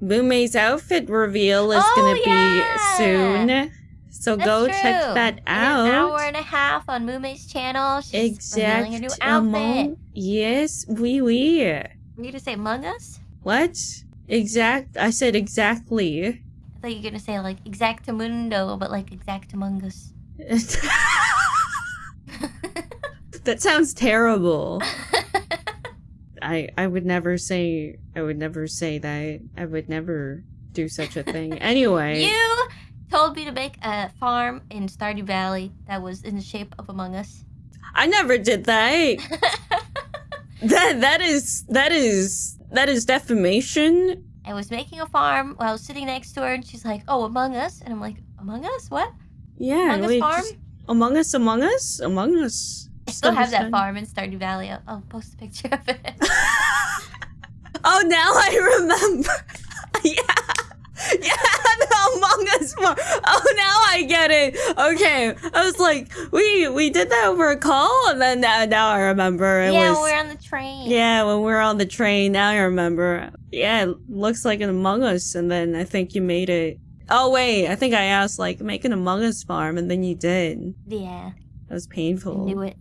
Mumei's outfit reveal is Oh, gonna yeah! be soon. So That's go true. check that In An hour out. and a half on Mumei's channel. She's Exact revealing a new outfit. among yes, oui oui. Were you gonna say Among Us? What? Exact I said exactly. I thought you were gonna say like Exactamundo, but like Exactamungus. that sounds terrible. I I would never say I would never say that. I would never do such a thing. Anyway. You told me to make a farm in Stardew Valley that was in the shape of Among Us. I never did that. that that is that is that is defamation. I was making a farm while I was sitting next to her, and she's like, "Oh, Among Us," and I'm like, "Among Us? What? Yeah, Among Us farm?" just- Among Us, Among Us, Among Us. I still have that farm in Stardew Valley. I'll, I'll post a picture of it. oh, now I remember. yeah, yeah, the Among Us farm. Oh, now I get it. Okay, I was like, we we did that over a call, and then now, now I remember it yeah, was. we're on the train. Yeah, when we were on the train, now I remember. Yeah, it looks like an Among Us, and then I think you made it. Oh wait, I think I asked like make an Among Us farm, and then you did. Yeah, That was I painful. knew it.